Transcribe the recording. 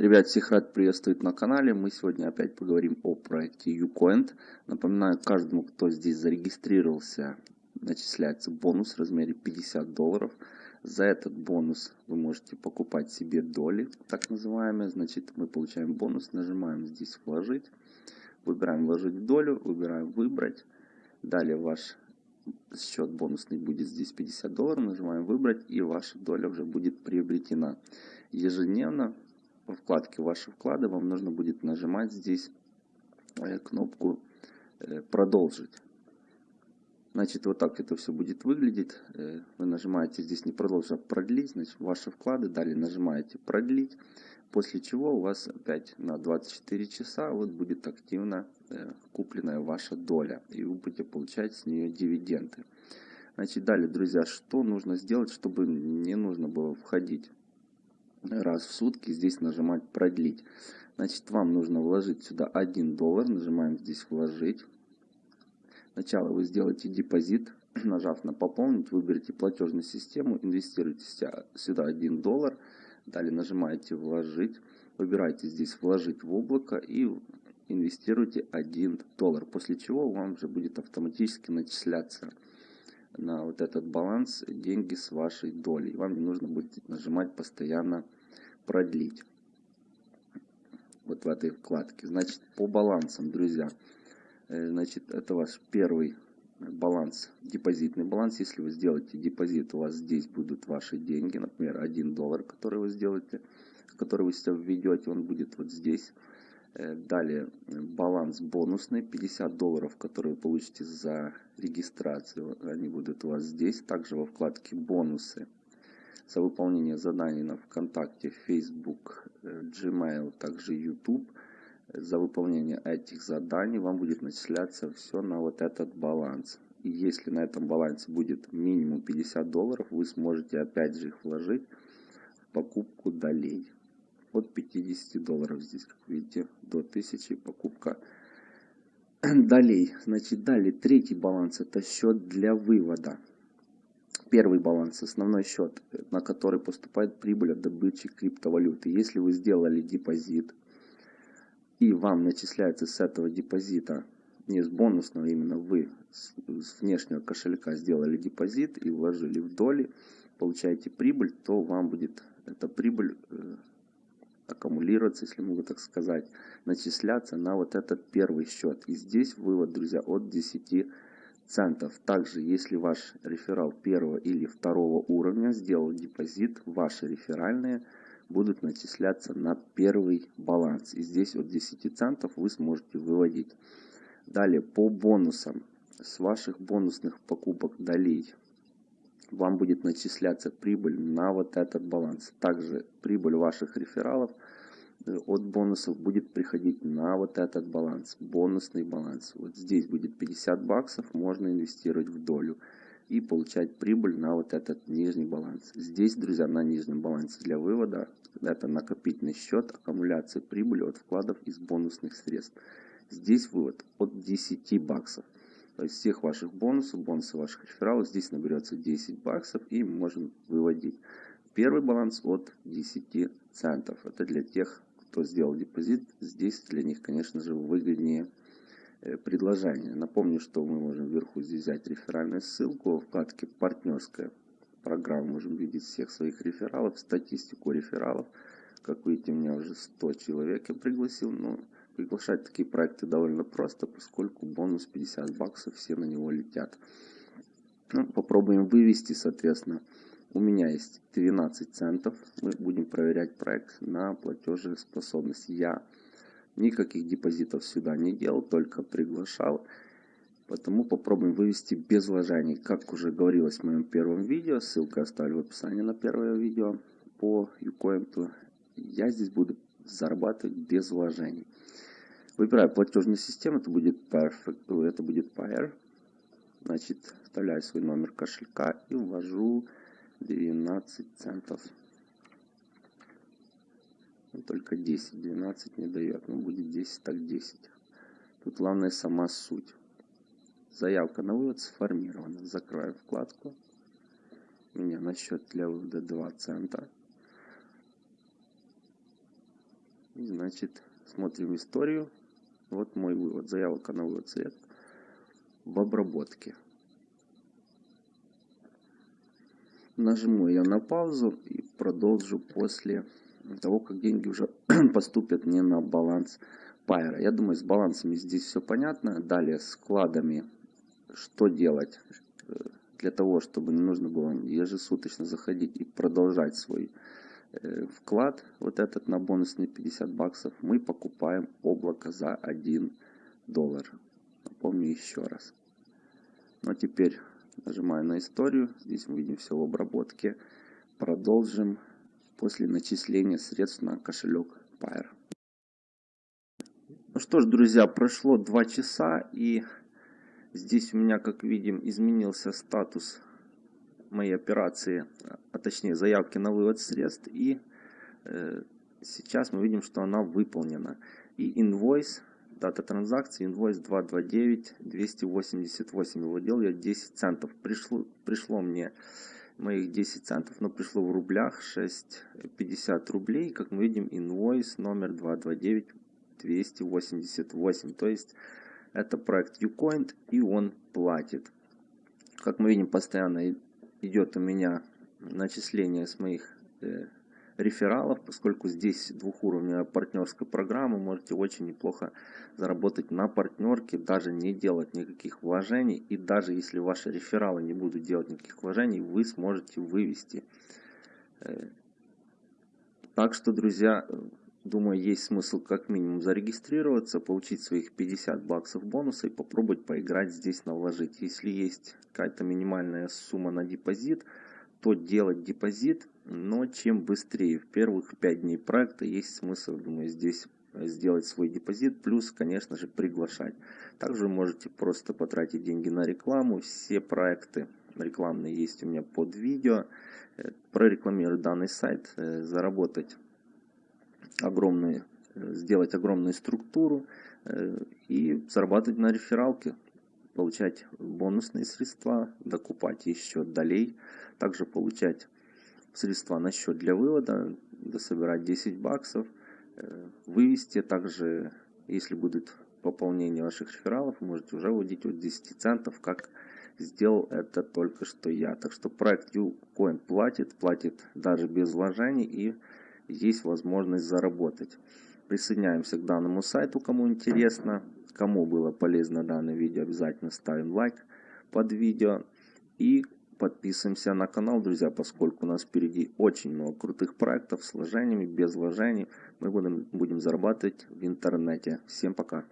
Ребят, всех рад приветствовать на канале. Мы сегодня опять поговорим о проекте Ucoin. Напоминаю каждому, кто здесь зарегистрировался, начисляется бонус в размере 50 долларов. За этот бонус вы можете покупать себе доли, так называемые. Значит, мы получаем бонус, нажимаем здесь «Вложить». Выбираем «Вложить в долю», выбираем «Выбрать». Далее ваш счет бонусный будет здесь 50 долларов. Нажимаем «Выбрать» и ваша доля уже будет приобретена. Ежедневно во вкладке «Ваши вклады» вам нужно будет нажимать здесь э, кнопку э, «Продолжить». Значит, вот так это все будет выглядеть. Э, вы нажимаете здесь не продолжить, а продлить. Значит, ваши вклады. Далее нажимаете продлить. После чего у вас опять на 24 часа вот будет активно купленная ваша доля. И вы будете получать с нее дивиденды. Значит, далее, друзья, что нужно сделать, чтобы не нужно было входить раз в сутки здесь нажимать продлить. Значит, вам нужно вложить сюда 1 доллар. Нажимаем здесь вложить. Сначала вы сделаете депозит. Нажав на пополнить, выберите платежную систему, инвестируйте сюда 1 доллар. Далее нажимаете вложить. Выбирайте здесь вложить в облако и инвестируйте 1 доллар. После чего вам уже будет автоматически начисляться на вот этот баланс деньги с вашей долей. Вам не нужно будет нажимать постоянно продлить. Вот в этой вкладке. Значит, по балансам, друзья. Э, значит, это ваш первый баланс, депозитный баланс. Если вы сделаете депозит, у вас здесь будут ваши деньги. Например, 1 доллар, который вы сделаете, который вы сейчас введете, он будет вот здесь. Э, далее баланс бонусный 50 долларов, которые вы получите за регистрацию. Они будут у вас здесь. Также во вкладке бонусы за выполнение заданий на ВКонтакте, Facebook, э, Gmail, также YouTube. За выполнение этих заданий вам будет начисляться все на вот этот баланс. И если на этом балансе будет минимум 50 долларов, вы сможете опять же их вложить в покупку долей от 50 долларов здесь, как видите, до 1000 покупка долей. Значит, далее третий баланс это счет для вывода. Первый баланс, основной счет, на который поступает прибыль от добычи криптовалюты. Если вы сделали депозит и вам начисляется с этого депозита, не с бонусного, именно вы с внешнего кошелька сделали депозит и вложили в доли, получаете прибыль, то вам будет эта прибыль э, аккумулироваться, если могу так сказать, начисляться на вот этот первый счет. И здесь вывод, друзья, от 10 центов. Также, если ваш реферал первого или второго уровня сделал депозит, ваши реферальные будут начисляться на первый баланс. И здесь от 10 центов вы сможете выводить. Далее, по бонусам. С ваших бонусных покупок долей вам будет начисляться прибыль на вот этот баланс. Также прибыль ваших рефералов э, от бонусов будет приходить на вот этот баланс, бонусный баланс. Вот здесь будет 50 баксов, можно инвестировать в долю и получать прибыль на вот этот нижний баланс. Здесь, друзья, на нижнем балансе для вывода, это накопительный счет аккумуляции прибыли от вкладов из бонусных средств. Здесь вывод от 10 баксов. Есть всех ваших бонусов, бонусы ваших рефералов, здесь наберется 10 баксов и можем выводить. Первый баланс от 10 центов. Это для тех, кто сделал депозит. Здесь для них, конечно же, выгоднее э, предложение. Напомню, что мы можем вверху здесь взять реферальную ссылку. В вкладке «Партнерская программа» можем видеть всех своих рефералов, статистику рефералов. Как видите, у меня уже 100 человек я пригласил. Но Приглашать такие проекты довольно просто, поскольку бонус 50 баксов, все на него летят. Ну, попробуем вывести, соответственно. У меня есть 12 центов. Мы будем проверять проект на платежеспособность. Я никаких депозитов сюда не делал, только приглашал. Потому попробуем вывести без вложений. Как уже говорилось в моем первом видео, ссылка оставлю в описании на первое видео по Ucoin, я здесь буду зарабатывать без вложений. Выбираю платежную систему, это будет Perfect, это будет Pair. Значит, вставляю свой номер кошелька и ввожу 12 центов. Ну, только 10, 12 не дает, но будет 10, так 10. Тут главное сама суть. Заявка на вывод сформирована. Закрою вкладку. У меня на счет для вывода 2 цента. И, значит, смотрим историю. Вот мой вывод. Заявка на вывод средств в обработке. Нажму я на паузу и продолжу после того, как деньги уже поступят мне на баланс Пайра. Я думаю, с балансами здесь все понятно. Далее с вкладами, что делать э, для того, чтобы не нужно было ежесуточно заходить и продолжать свой вклад, вот этот на бонусные 50 баксов, мы покупаем облако за 1 доллар. Напомню еще раз. Ну а теперь нажимаю на историю. Здесь мы видим все в обработке. Продолжим после начисления средств на кошелек Pair. Ну что ж, друзья, прошло 2 часа и здесь у меня, как видим, изменился статус моей операции, а точнее заявки на вывод средств. И э, сейчас мы видим, что она выполнена. И инвойс, дата транзакции, инвойс 229 288 его делал я 10 центов. Пришло, пришло мне моих 10 центов, но пришло в рублях 6,50 рублей. Как мы видим, инвойс номер 229 288. То есть это проект Ucoin и он платит. Как мы видим, постоянно идет у меня начисление с моих э, рефералов, поскольку здесь двухуровневая партнерская программа, можете очень неплохо заработать на партнерке, даже не делать никаких вложений, и даже если ваши рефералы не будут делать никаких вложений, вы сможете вывести. Э, так что, друзья, думаю, есть смысл как минимум зарегистрироваться, получить своих 50 баксов бонуса и попробовать поиграть здесь на вложить. Если есть какая-то минимальная сумма на депозит, то делать депозит, но чем быстрее. В первых 5 дней проекта есть смысл, думаю, здесь сделать свой депозит, плюс, конечно же, приглашать. Также можете просто потратить деньги на рекламу. Все проекты рекламные есть у меня под видео. Э, прорекламировать данный сайт, э, заработать огромные, э, сделать огромную структуру и зарабатывать на рефералке получать бонусные средства, докупать еще долей, также получать средства на счет для вывода, дособирать 10 баксов, э, вывести также, если будет пополнение ваших рефералов, можете уже вводить от 10 центов, как сделал это только что я. Так что проект Ucoin платит, платит даже без вложений и есть возможность заработать. Присоединяемся к данному сайту, кому интересно. Кому было полезно данное видео, обязательно ставим лайк под видео. И подписываемся на канал, друзья, поскольку у нас впереди очень много крутых проектов с вложениями, без вложений. Мы будем, будем зарабатывать в интернете. Всем пока!